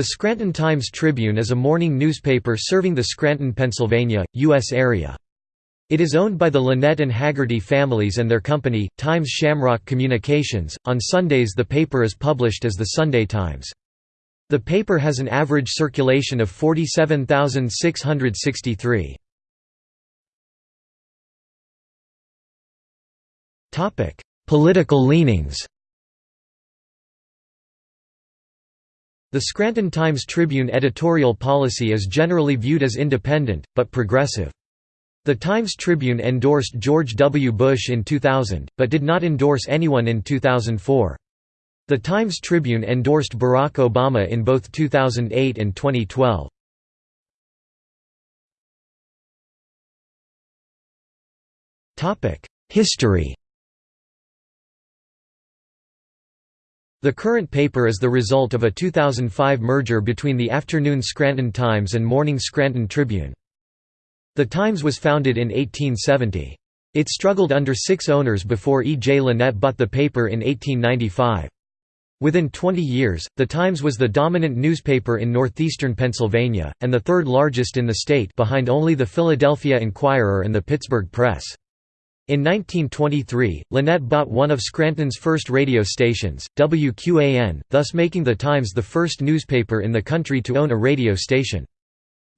The Scranton Times-Tribune is a morning newspaper serving the Scranton, Pennsylvania, U.S. area. It is owned by the Lynett and Haggerty families and their company, Times Shamrock Communications. On Sundays, the paper is published as the Sunday Times. The paper has an average circulation of 47,663. Topic: Political leanings. The Scranton Times-Tribune editorial policy is generally viewed as independent, but progressive. The Times-Tribune endorsed George W. Bush in 2000, but did not endorse anyone in 2004. The Times-Tribune endorsed Barack Obama in both 2008 and 2012. History The current paper is the result of a 2005 merger between the afternoon Scranton Times and morning Scranton Tribune. The Times was founded in 1870. It struggled under six owners before E. J. Lynett bought the paper in 1895. Within 20 years, The Times was the dominant newspaper in northeastern Pennsylvania, and the third largest in the state behind only the Philadelphia Inquirer and the Pittsburgh Press. In 1923, Lynett bought one of Scranton's first radio stations, WQAN, thus making the Times the first newspaper in the country to own a radio station.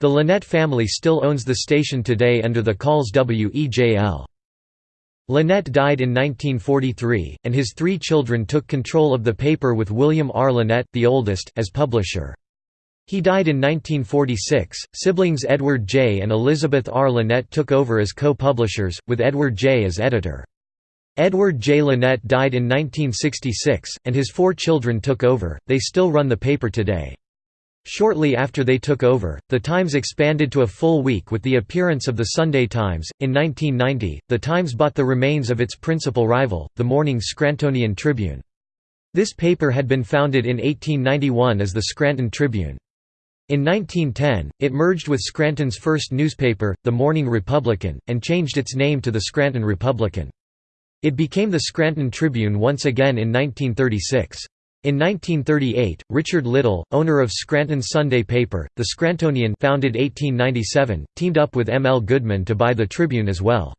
The Lynett family still owns the station today under the calls WEJL. Lynett died in 1943, and his three children took control of the paper with William R. Lynett, the oldest, as publisher. He died in 1946. Siblings Edward J. and Elizabeth R. Lynett took over as co-publishers, with Edward J. as editor. Edward J. Lynett died in 1966, and his four children took over. They still run the paper today. Shortly after they took over, the Times expanded to a full week with the appearance of the Sunday Times. In 1990, the Times bought the remains of its principal rival, the morning Scrantonian Tribune. This paper had been founded in 1891 as the Scranton Tribune. In 1910, it merged with Scranton's first newspaper, the Morning Republican, and changed its name to the Scranton Republican. It became the Scranton Tribune once again in 1936. In 1938, Richard Little, owner of Scranton's Sunday paper, the Scrantonian founded 1897, teamed up with M. L. Goodman to buy the Tribune as well.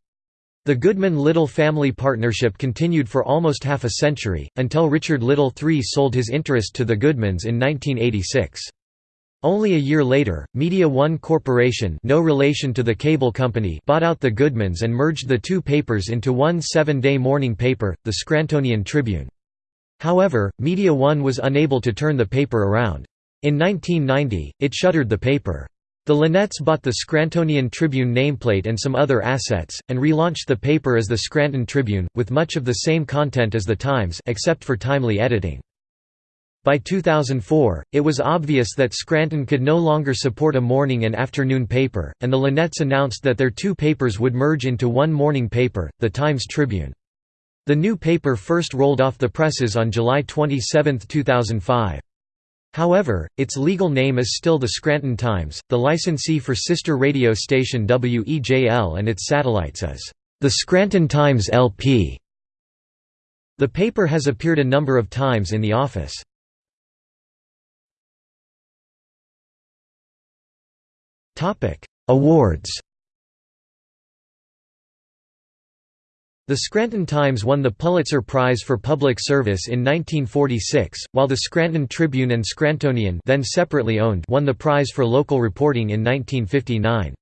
The Goodman-Little family partnership continued for almost half a century, until Richard Little III sold his interest to the Goodmans in 1986. Only a year later, Media One Corporation no relation to the cable company bought out the Goodmans and merged the two papers into one seven-day morning paper, the Scrantonian Tribune. However, Media One was unable to turn the paper around. In 1990, it shuttered the paper. The Lynetts bought the Scrantonian Tribune nameplate and some other assets, and relaunched the paper as the Scranton Tribune, with much of the same content as the Times except for timely editing. By 2004, it was obvious that Scranton could no longer support a morning and afternoon paper, and the Lynetts announced that their two papers would merge into one morning paper, the Times-Tribune. The new paper first rolled off the presses on July 27, 2005. However, its legal name is still the Scranton Times, the licensee for sister radio station WEJL and its satellites is the Scranton Times LP. The paper has appeared a number of times in the office. Awards The Scranton Times won the Pulitzer Prize for Public Service in 1946, while the Scranton Tribune and Scrantonian then separately owned won the prize for local reporting in 1959.